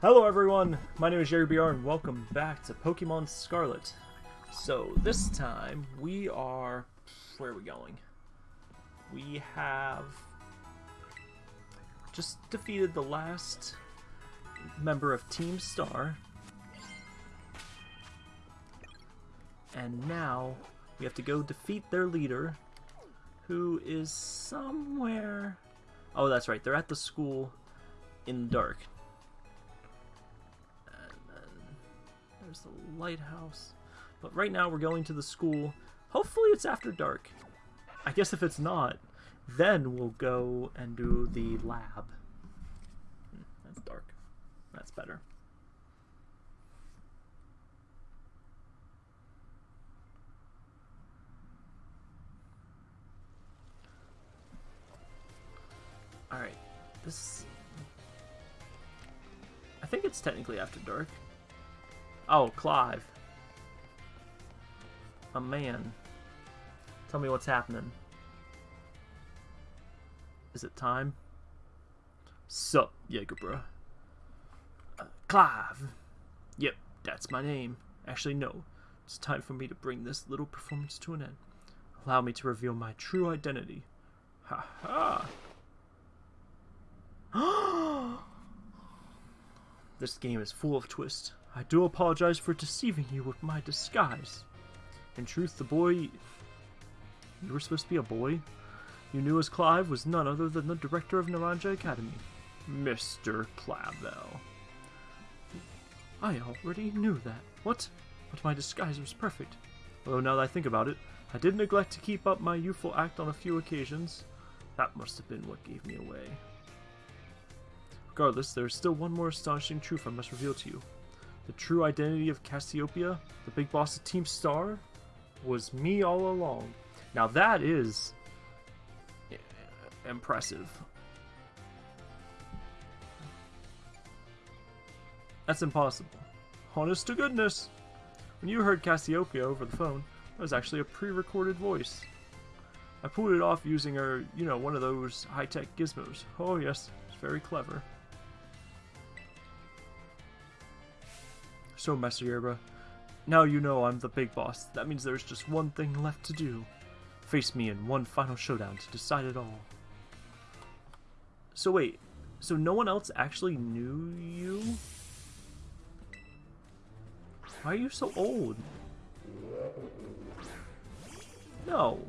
Hello everyone, my name is Jerry BR and welcome back to Pokemon Scarlet. So this time we are... where are we going? We have just defeated the last member of Team Star. And now we have to go defeat their leader, who is somewhere... Oh, that's right, they're at the school in the dark. There's the lighthouse. But right now we're going to the school. Hopefully it's after dark. I guess if it's not, then we'll go and do the lab. That's dark. That's better. Alright, this... I think it's technically after dark. Oh, Clive. A man. Tell me what's happening. Is it time? Sup, Jaegerbro. Uh, Clive. Yep, that's my name. Actually, no. It's time for me to bring this little performance to an end. Allow me to reveal my true identity. Ha ha! this game is full of twists. I do apologize for deceiving you with my disguise. In truth, the boy... You were supposed to be a boy? You knew as Clive was none other than the director of Naranja Academy, Mr. Clavel. I already knew that. What? But my disguise was perfect. Although now that I think about it, I did neglect to keep up my youthful act on a few occasions. That must have been what gave me away. Regardless, there is still one more astonishing truth I must reveal to you. The true identity of Cassiopeia, the big boss of Team Star, was me all along. Now that is impressive. That's impossible. Honest to goodness. When you heard Cassiopeia over the phone, that was actually a pre-recorded voice. I pulled it off using her, you know, one of those high-tech gizmos. Oh yes, it's very clever. So, Master Yerba, now you know I'm the big boss. That means there's just one thing left to do. Face me in one final showdown to decide it all. So wait, so no one else actually knew you? Why are you so old? No.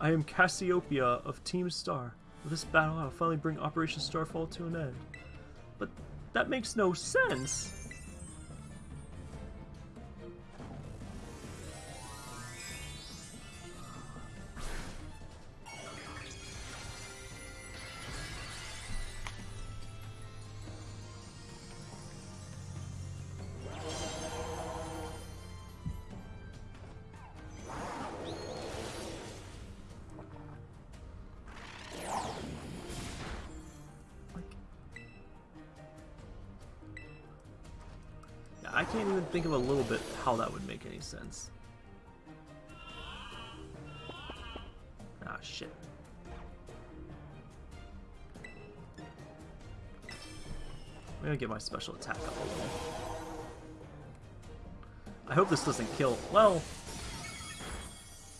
I am Cassiopeia of Team Star. With this battle, I'll finally bring Operation Starfall to an end. But that makes no sense. Of a little bit how that would make any sense. Ah, shit. I'm gonna get my special attack up a little. I hope this doesn't kill. Well,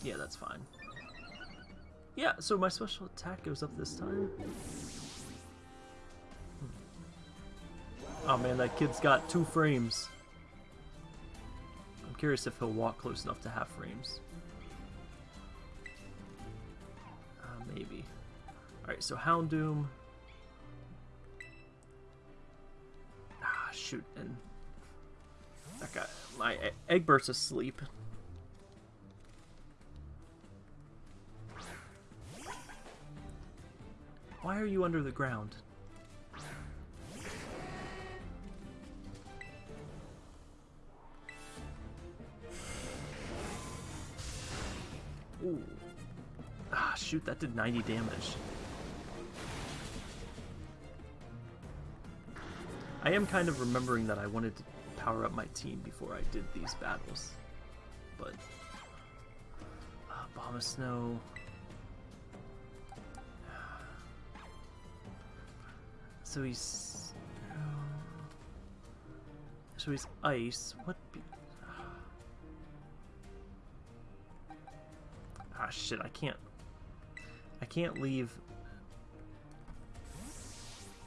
yeah, that's fine. Yeah, so my special attack goes up this time. Oh man, that kid's got two frames. Curious if he'll walk close enough to have frames. Uh, maybe. Alright, so Houndoom. Ah, shoot, and that guy, my Egbert's asleep. Why are you under the ground? Ooh. Ah, shoot, that did 90 damage. I am kind of remembering that I wanted to power up my team before I did these battles. But... Uh, Bomb of Snow... So he's... So he's ice. What ah, shit! I can't. I can't leave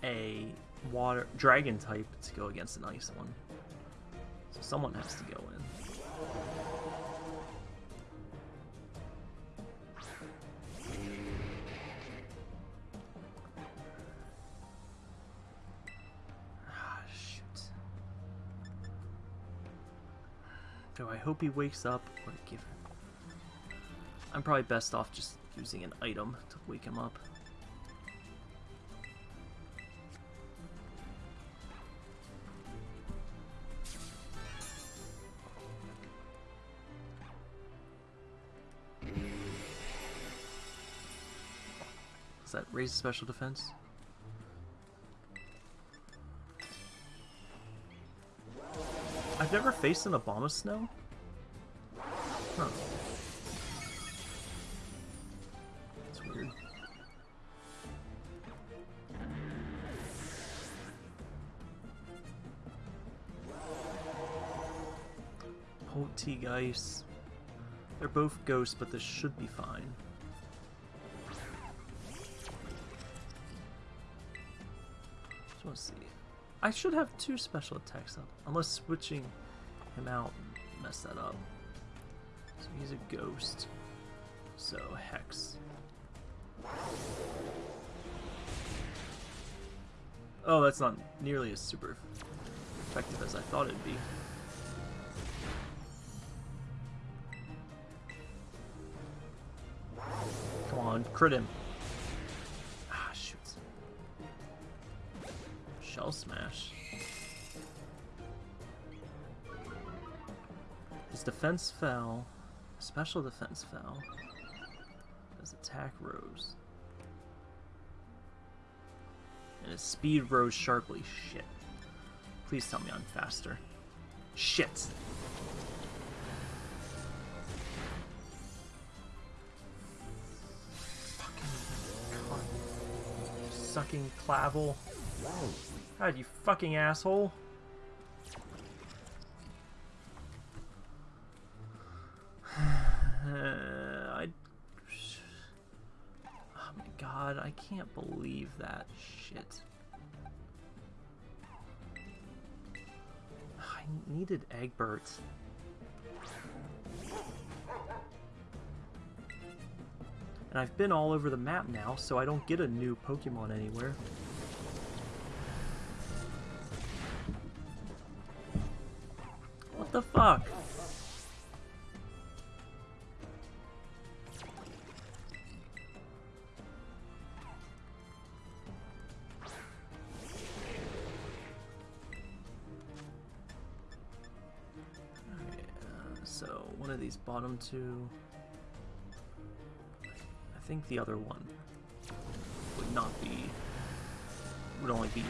a water dragon type to go against an ice one. So someone has to go in. Ah, shoot. Do I hope he wakes up or give him? I'm probably best off just using an item to wake him up. Does that raise special defense? I've never faced an Abomasnow. Huh. Polteageist. They're both ghosts, but this should be fine. Just want to see. I should have two special attacks up, unless switching him out messed that up. So he's a ghost. So Hex. Oh, that's not nearly as super effective as I thought it'd be. On, crit him. Ah, shoot. Shell smash. His defense fell. Special defense fell. His attack rose. And his speed rose sharply. Shit. Please tell me I'm faster. Shit. Sucking Clavel. God, you fucking asshole. I. Oh my god, I can't believe that shit. I needed Egbert. And I've been all over the map now, so I don't get a new Pokemon anywhere. What the fuck? Uh, so one of these bottom two. Think the other one would not be. would only be.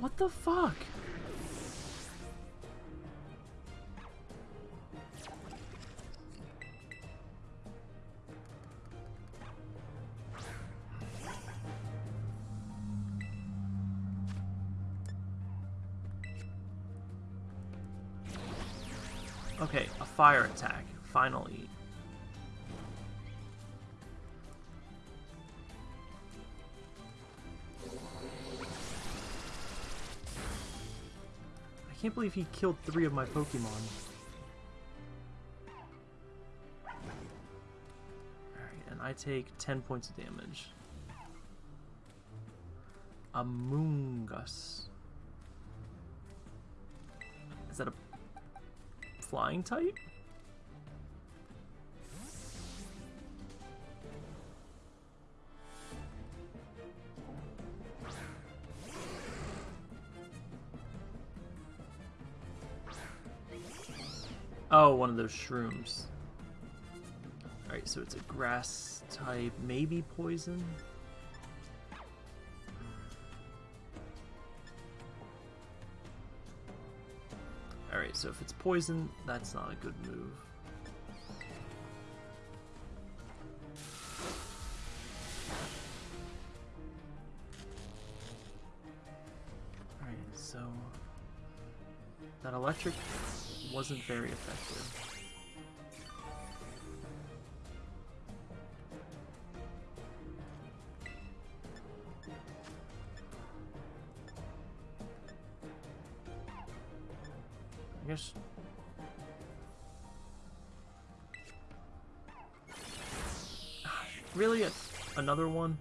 What the fuck? Okay, a fire attack, finally. Can't believe he killed three of my Pokemon. Alright, and I take 10 points of damage. Amoonguss. Is that a flying type? Those shrooms. Alright, so it's a grass type, maybe poison? Alright, so if it's poison, that's not a good move. Alright, so... That electric wasn't very effective. Guess Really? Another one?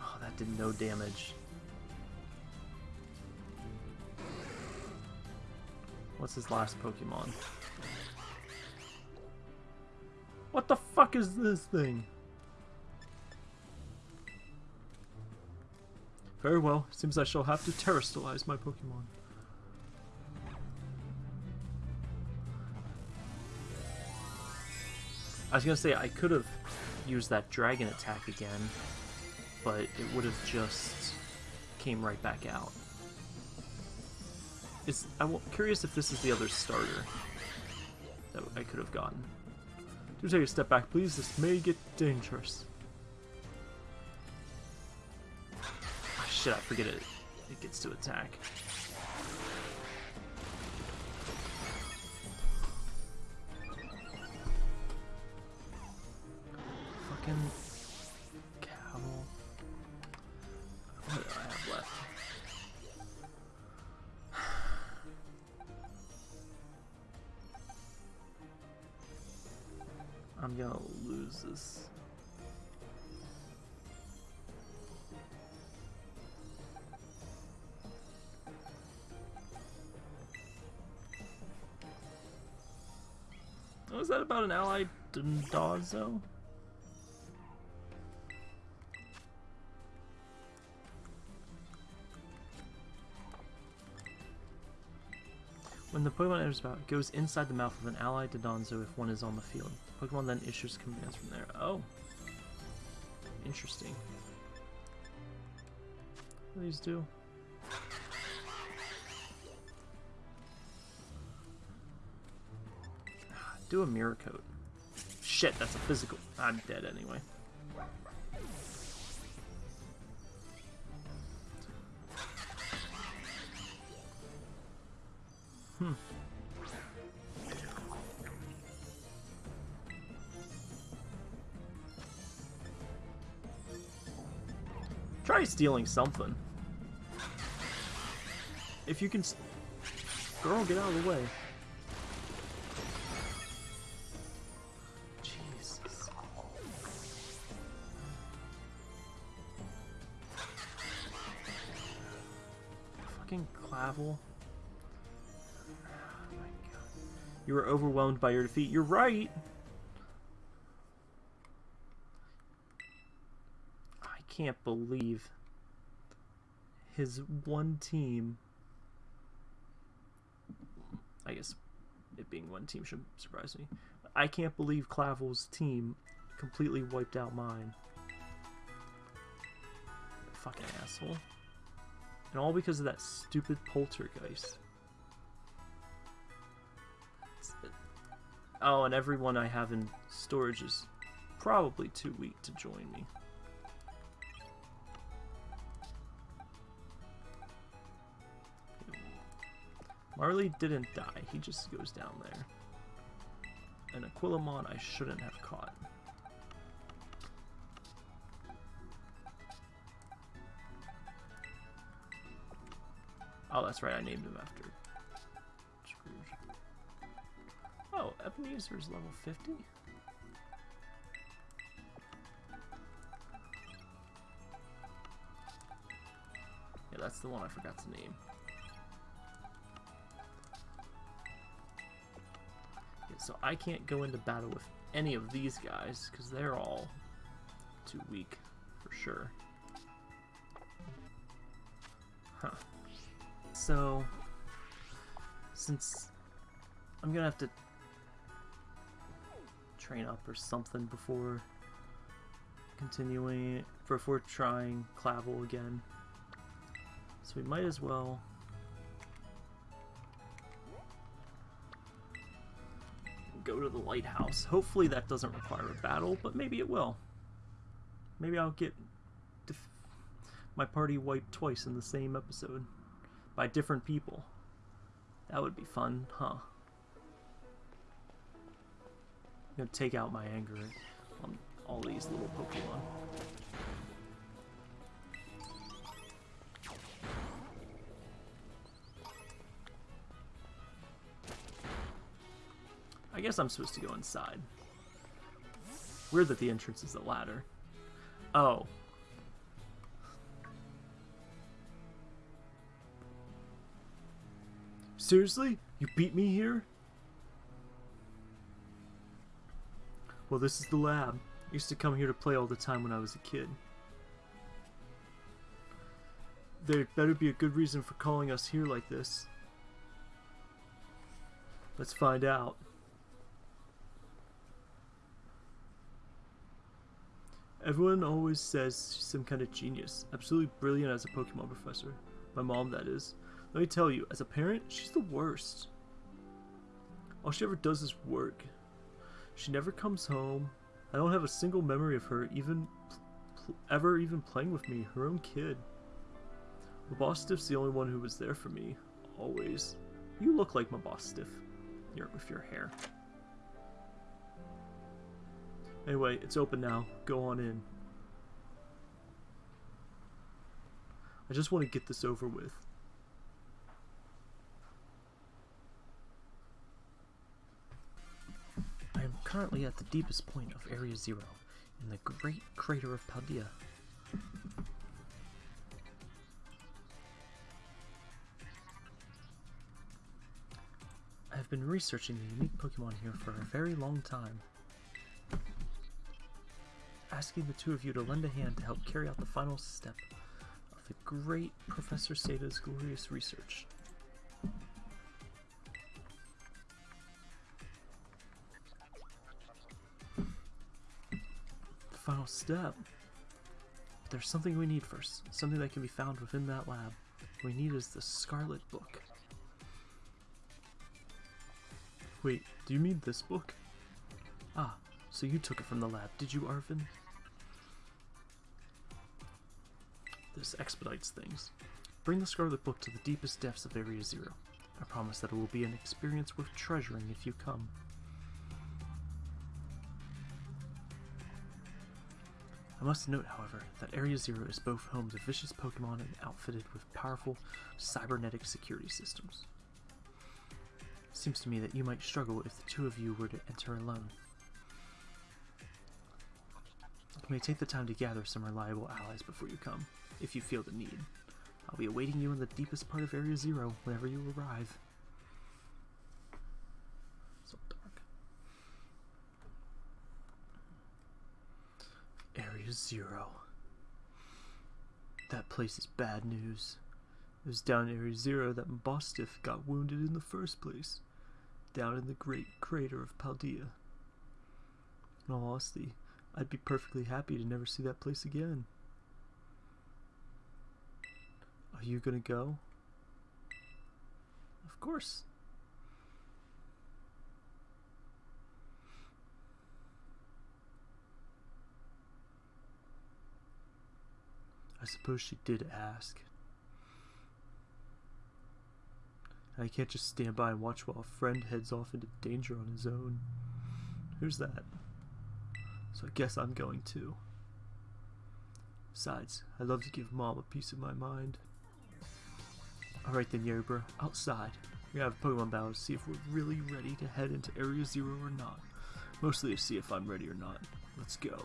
Oh, that did no damage. What's his last Pokemon? What the fuck is this thing? Very well. Seems I shall have to terastallize my Pokemon. I was gonna say I could have used that dragon attack again, but it would have just came right back out. Is I'm curious if this is the other starter that I could have gotten. Do take a step back, please. This may get dangerous. Shit, I forget it. It gets to attack. Fucking camel. What do I have left? I'm gonna lose this. That about an allied Dondozo? When the Pokemon enters it goes inside the mouth of an allied Dondozo if one is on the field. The Pokemon then issues commands from there. Oh. Interesting. What do these do? Do a mirror coat. Shit, that's a physical. I'm dead anyway. Hmm. Try stealing something. If you can... Girl, get out of the way. You were overwhelmed by your defeat. You're right. I can't believe his one team. I guess it being one team should surprise me. I can't believe Clavel's team completely wiped out mine. Fucking asshole. And all because of that stupid poltergeist. Oh, and everyone I have in storage is probably too weak to join me. Marley didn't die, he just goes down there. And Aquilamon I shouldn't have caught. Oh, that's right, I named him after Oh, Ebenezer is level 50? Yeah, that's the one I forgot to name. Yeah, so I can't go into battle with any of these guys, because they're all too weak, for sure. Huh. So, since I'm gonna have to train up or something before continuing, before trying Clavel again. So we might as well go to the lighthouse. Hopefully that doesn't require a battle, but maybe it will. Maybe I'll get my party wiped twice in the same episode by different people. That would be fun, huh? I'm gonna take out my anger on um, all these little Pokemon. I guess I'm supposed to go inside. Weird that the entrance is a ladder. Oh. Seriously? You beat me here? Well, this is the lab. I used to come here to play all the time when I was a kid. There'd better be a good reason for calling us here like this. Let's find out. Everyone always says she's some kind of genius. Absolutely brilliant as a Pokemon professor. My mom, that is. Let me tell you, as a parent, she's the worst. All she ever does is work. She never comes home. I don't have a single memory of her even ever even playing with me, her own kid. Mabosstiff's the only one who was there for me, always. You look like Mabosstiff, with your hair. Anyway, it's open now. Go on in. I just want to get this over with. Currently at the deepest point of Area Zero, in the Great Crater of Paldea. I have been researching the unique Pokemon here for a very long time asking the two of you to lend a hand to help carry out the final step of the great Professor Sada's glorious research. Step? But there's something we need first, something that can be found within that lab. What we need is the Scarlet Book. Wait, do you mean this book? Ah, so you took it from the lab, did you, Arven? This expedites things. Bring the Scarlet Book to the deepest depths of Area Zero. I promise that it will be an experience worth treasuring if you come. I must note, however, that Area Zero is both home to vicious Pokemon and outfitted with powerful cybernetic security systems. Seems to me that you might struggle if the two of you were to enter alone. You may take the time to gather some reliable allies before you come if you feel the need. I'll be awaiting you in the deepest part of Area Zero whenever you arrive. So dark. Zero. That place is bad news. It was down in Area Zero that Bostiff got wounded in the first place. Down in the great crater of Paldea. In all honesty, I'd be perfectly happy to never see that place again. Are you gonna go? Of course. I suppose she did ask. I can't just stand by and watch while a friend heads off into danger on his own. Who's that? So I guess I'm going too. Besides, I love to give mom a piece of my mind. Alright then, Yerba, outside. We have a Pokemon battle to see if we're really ready to head into Area Zero or not. Mostly to see if I'm ready or not. Let's go.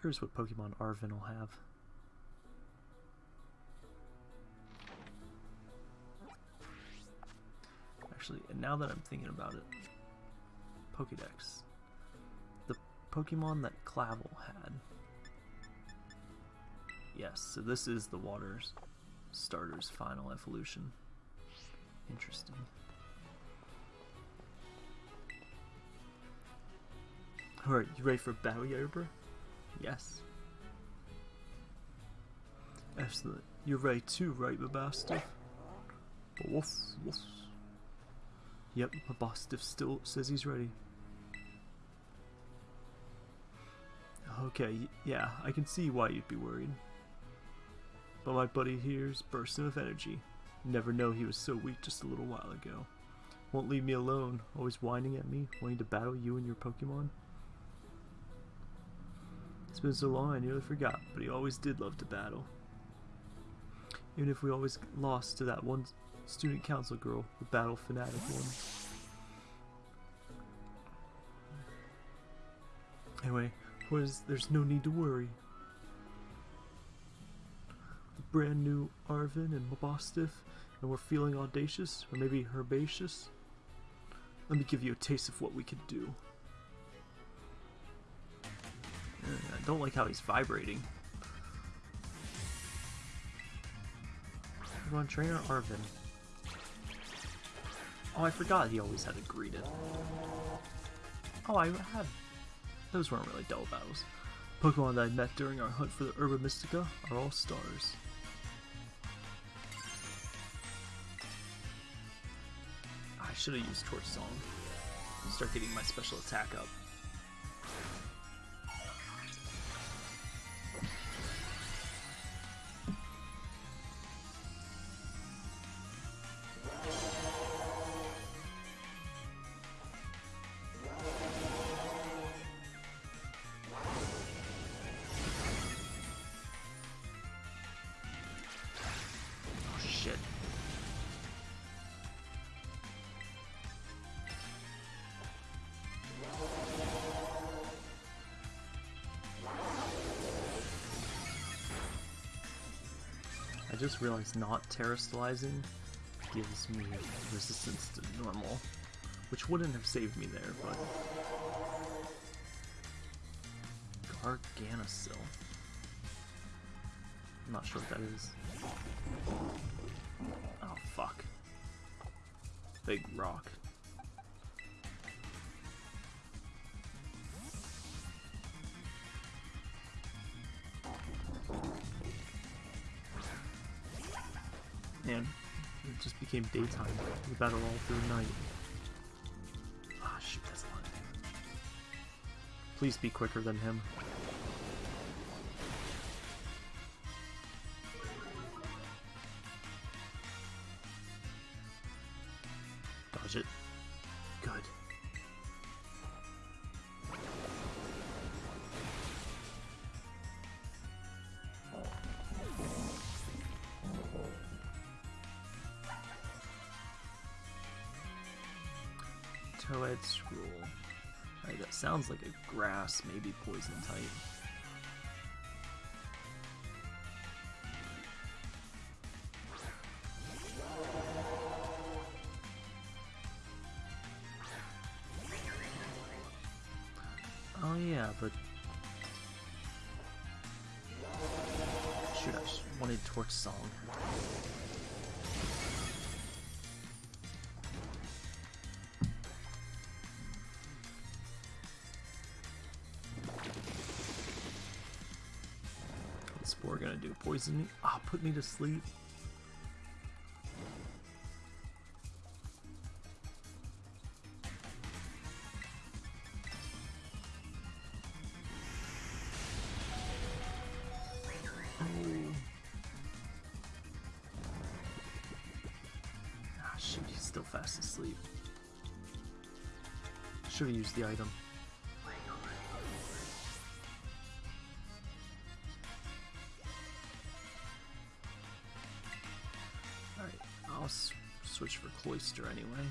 Curious what Pokemon Arven will have. Actually, and now that I'm thinking about it, Pokedex. The Pokemon that Clavel had. Yes, so this is the Water Starter's final evolution. Interesting. Alright, you ready for battle, Yerber? Yes. Excellent. You're ready too, right, my Mabosstiff? Woof, woof. Yep, my Mabosstiff still says he's ready. Okay, yeah, I can see why you'd be worried. But my buddy here's bursting with energy. Never know he was so weak just a little while ago. Won't leave me alone, always whining at me, wanting to battle you and your Pokemon. It's been so long I nearly forgot, but he always did love to battle. Even if we always lost to that one student council girl, the battle fanatic one. Anyway, was there's no need to worry. The brand new Arven and Mabosstiff, and we're feeling audacious, or maybe herbaceous. Let me give you a taste of what we can do. I don't like how he's vibrating. Come on, Trainer Arven. Oh, I forgot he always had to greet it. Oh, I had... Those weren't really dull battles. Pokemon that I met during our hunt for the Herba Mystica are all stars. I should have used Torch Song. Start getting my special attack up. Just realized not terastallizing gives me resistance to normal, which wouldn't have saved me there, but... Garganacl. I'm not sure what that is. Oh, fuck. Big rock. Daytime. We battle all through night. Ah, shoot, that's not Please be quicker than him. Scroll. Alright, that sounds like a grass, maybe poison type. Oh yeah, but... Shoot, I wanted Torch Song. Poison me. Ah, oh, put me to sleep. Oh. Ah, shit, he's still fast asleep. Should have used the item. Switch for Cloister anyway.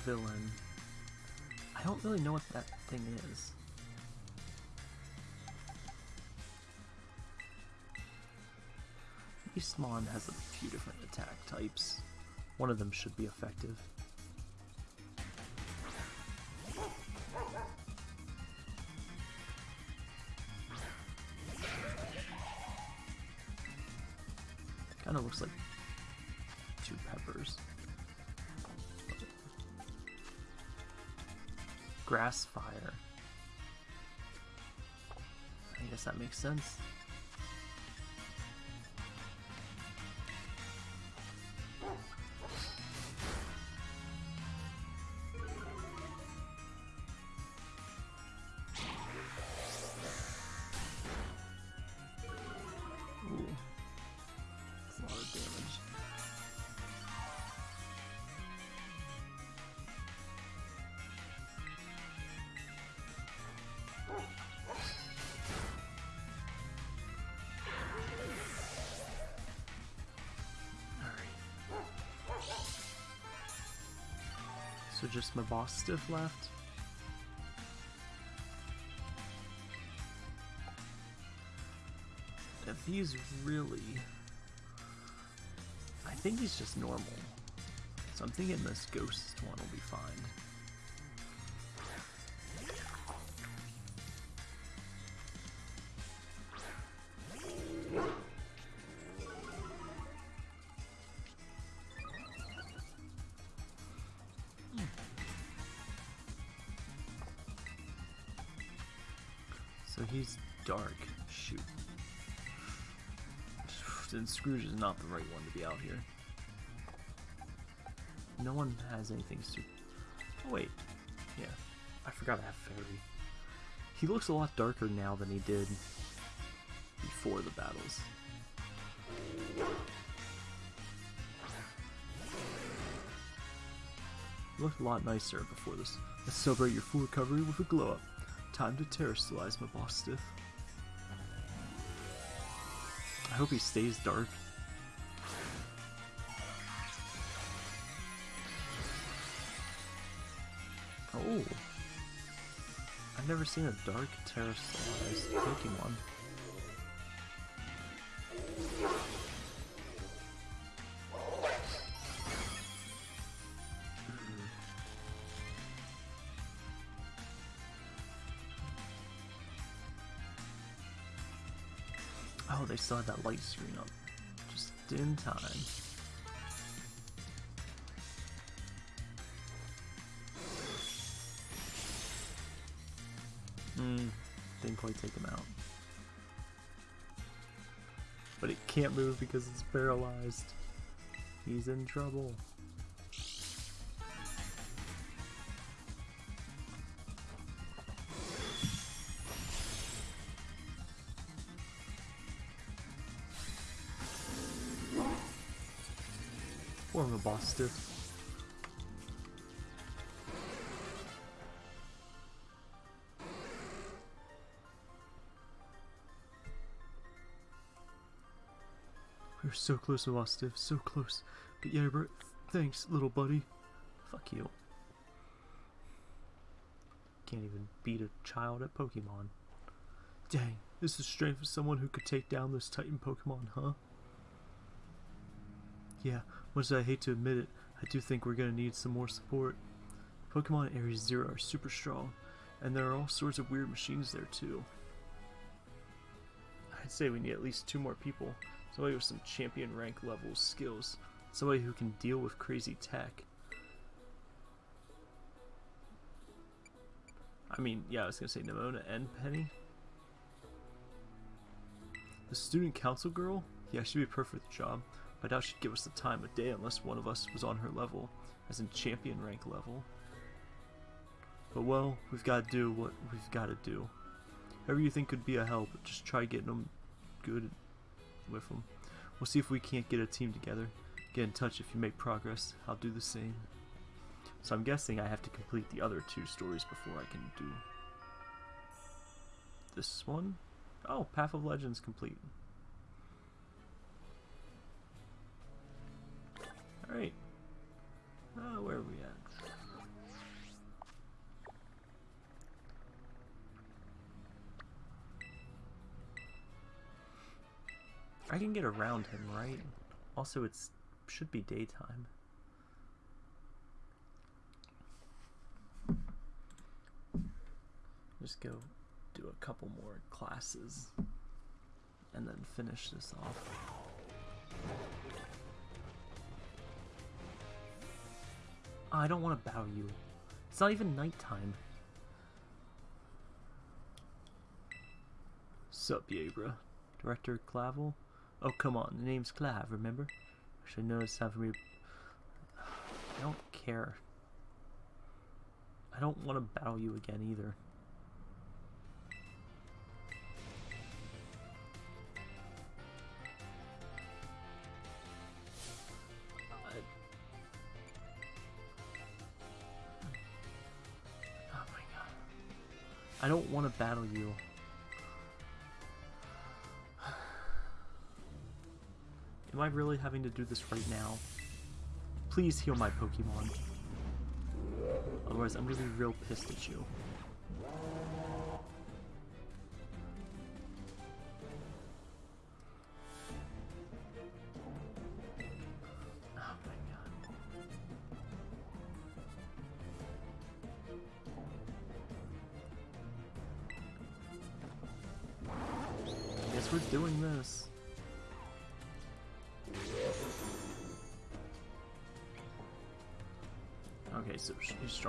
Villain. I don't really know what that thing is. Beastmon has a few different attack types. One of them should be effective. Kind of looks like two peppers. Grass fire. I guess that makes sense. Mabosstiff left. If he's really... I think he's just normal. So I'm thinking this ghost one will be fine. So he's dark. Shoot. Then Scrooge is not the right one to be out here. No one has anything super. Oh, wait. Yeah. I forgot I have Fairy. He looks a lot darker now than he did before the battles. Looked a lot nicer before this. Let's celebrate your full recovery with a glow up. Time to terastallize my boss stiff. I hope he stays dark. Oh. I've never seen a dark terastallized Pokemon. Still had that light screen up. Just in time. Hmm, didn't quite take him out. But it can't move because it's paralyzed. He's in trouble. Stiff. We're so close to boss stiff, so close. But yeah, bro, thanks, little buddy. Fuck you. Can't even beat a child at Pokemon. Dang, this is strength for someone who could take down this Titan Pokemon, huh? Yeah, much as I hate to admit it, I do think we're gonna need some more support. Pokemon Area Zero are super strong, and there are all sorts of weird machines there too. I'd say we need at least two more people. Somebody with some champion rank level skills. Somebody who can deal with crazy tech. I mean, yeah, I was gonna say Nemona and Penny. The student council girl? Yeah, she'd be perfect for the job. I doubt she'd give us the time of day unless one of us was on her level, as in champion rank level. But well, we've got to do what we've got to do. Whoever you think could be a help, just try getting them good with them. We'll see if we can't get a team together. Get in touch if you make progress. I'll do the same. So I'm guessing I have to complete the other two stories before I can do this one. Oh, Path of Legends complete. Great. Ah, where are we at? I can get around him, right? Also, it should be daytime. Just go do a couple more classes and then finish this off. I don't want to bow you. It's not even nighttime. Sup, Yabra? Director Clavel? Oh, come on, the name's Clive, remember? I should know it's time for me I don't care. I don't want to battle you again either. I don't want to battle you. Am I really having to do this right now? Please heal my Pokemon. Otherwise, I'm gonna be real pissed at you.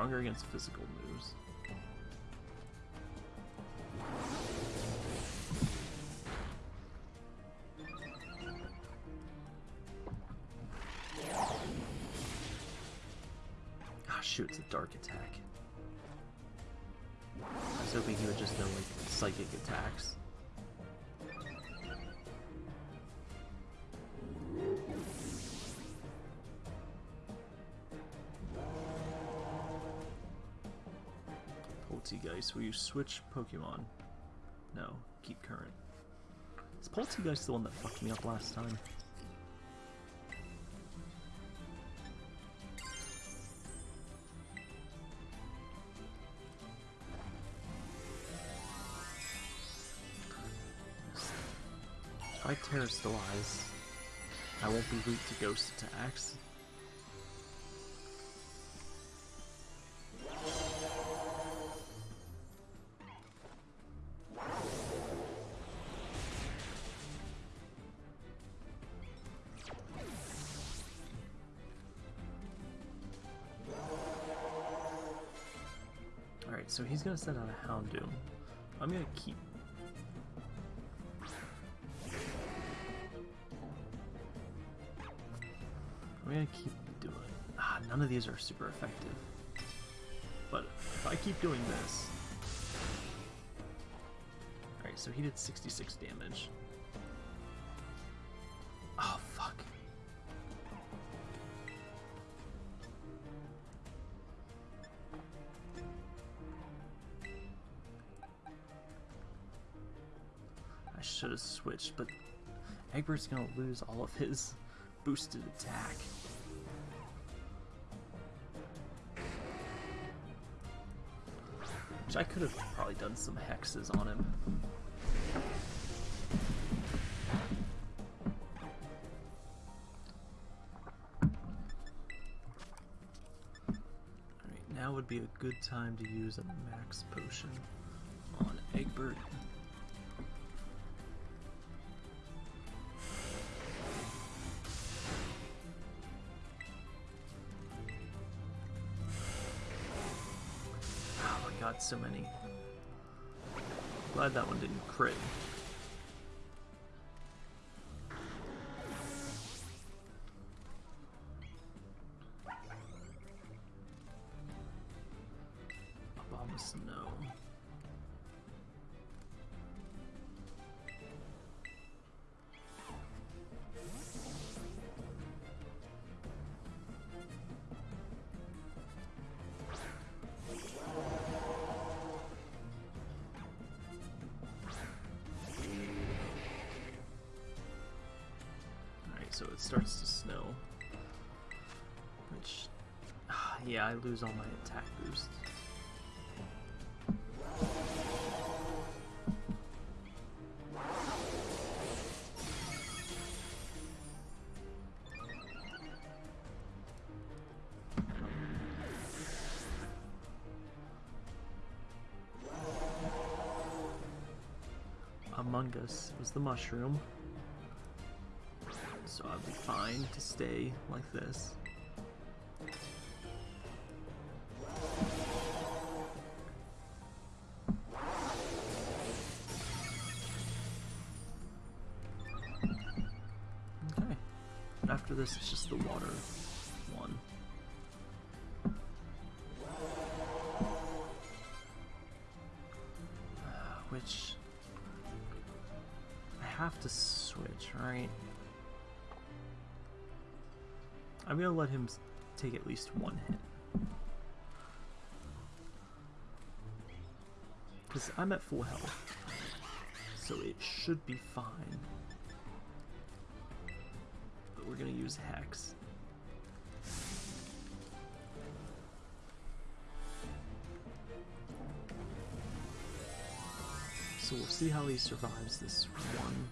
Stronger against physical moves. Ah, shoot, it's a dark attack. I was hoping he would just know, like, psychic attacks. Will you switch Pokemon? No, keep current. Is Polteageist the one that fucked me up last time? If I Terastallize, I won't be weak to ghost attacks. So he's gonna send out a Houndoom. I'm gonna keep I'm gonna keep doing. Ah, none of these are super effective. But if I keep doing this. Alright, so he did 66 damage. Have switched, but Egbert's gonna lose all of his boosted attack. Which I could have probably done some hexes on him. Alright, now would be a good time to use a max potion on Egbert. That so it starts to snow. Which, ah, yeah, I lose all my attack boost. Among Us was the mushroom. To stay like this. Okay. After this, it's just the water one. Uh, which I have to switch, right? I'm gonna let him take at least one hit. Because I'm at full health. So it should be fine. But we're gonna use Hex. So we'll see how he survives this one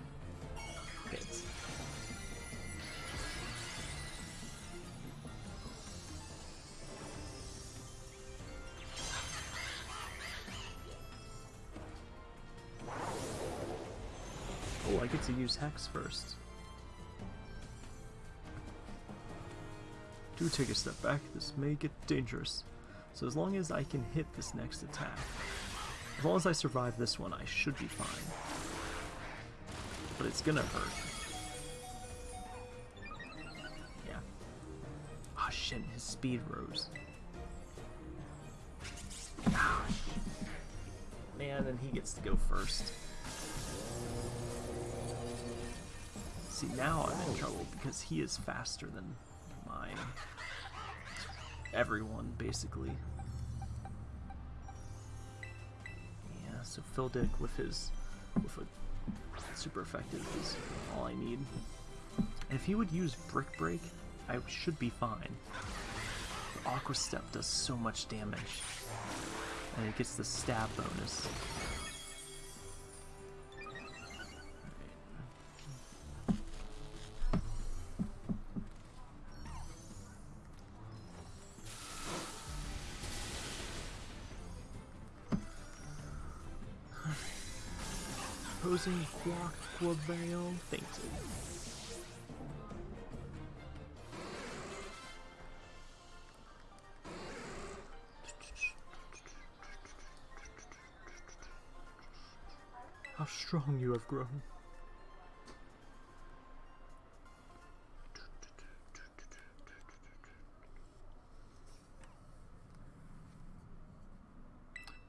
hit. To use Hex first. Do take a step back, this may get dangerous. So as long as I can hit this next attack, as long as I survive this one, I should be fine. But it's gonna hurt. Yeah. Ah shit, his speed rose. Ah, Man, and he gets to go first. See, now I'm in trouble because he is faster than mine. Everyone, basically. Yeah, so Phil Dick with his with a super effective is all I need. If he would use Brick Break, I should be fine. The Aqua Step does so much damage. And it gets the stab bonus. Fainted. How strong you have grown.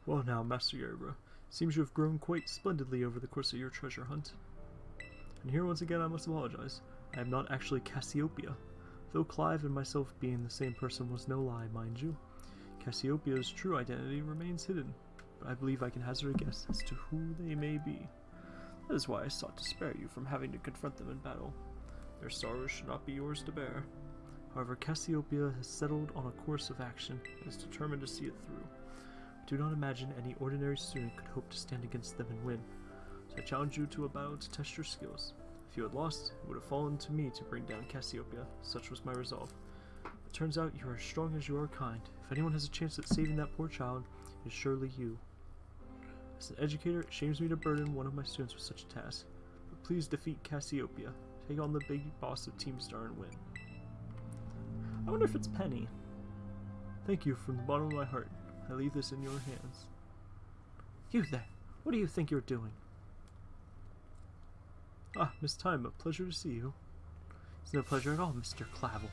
Well now, Master Yerba, seems you have grown quite splendidly over the course of your treasure hunt. And here once again I must apologize. I am not actually Cassiopeia. Though Clive and myself being the same person was no lie, mind you. Cassiopeia's true identity remains hidden, but I believe I can hazard a guess as to who they may be. That is why I sought to spare you from having to confront them in battle. Their sorrows should not be yours to bear. However, Cassiopeia has settled on a course of action and is determined to see it through. Do not imagine any ordinary student could hope to stand against them and win, so I challenge you to a battle to test your skills. If you had lost, it would have fallen to me to bring down Cassiopeia. Such was my resolve. It turns out you are as strong as you are kind. If anyone has a chance at saving that poor child, it is surely you. As an educator, it shames me to burden one of my students with such a task. But please defeat Cassiopeia. Take on the big boss of Team Star and win. I wonder if it's Penny. Thank you from the bottom of my heart. I leave this in your hands. You there! What do you think you're doing? Ah, Miss Tyme, a pleasure to see you. It's no pleasure at all, Mr. Clavel.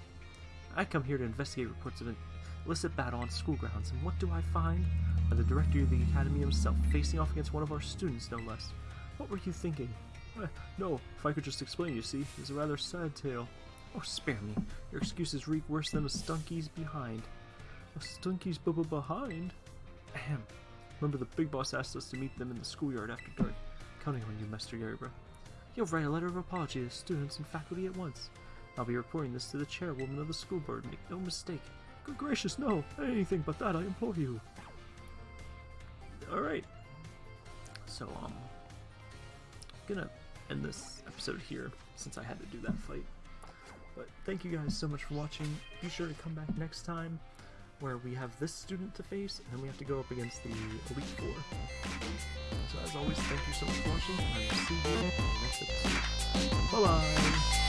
I come here to investigate reports of an illicit battle on school grounds, and what do I find? By the director of the academy himself, facing off against one of our students, no less. What were you thinking? Eh, no, if I could just explain, you see, it's a rather sad tale. Oh, spare me. Your excuses reek worse than a stunky's behind. Stunky's b b behind? Ahem. Remember the big boss asked us to meet them in the schoolyard after dark. Counting on you, Master Yerba. You'll write a letter of apology to students and faculty at once. I'll be reporting this to the chairwoman of the school board, make no mistake. Good gracious, no! Anything but that, I implore you. Alright. So, um, gonna end this episode here since I had to do that fight. But thank you guys so much for watching. Be sure to come back next time. Where we have this student to face, and then we have to go up against the Elite Four. So as always, thank you so much for watching, and I will see you in the next episode. Bye-bye!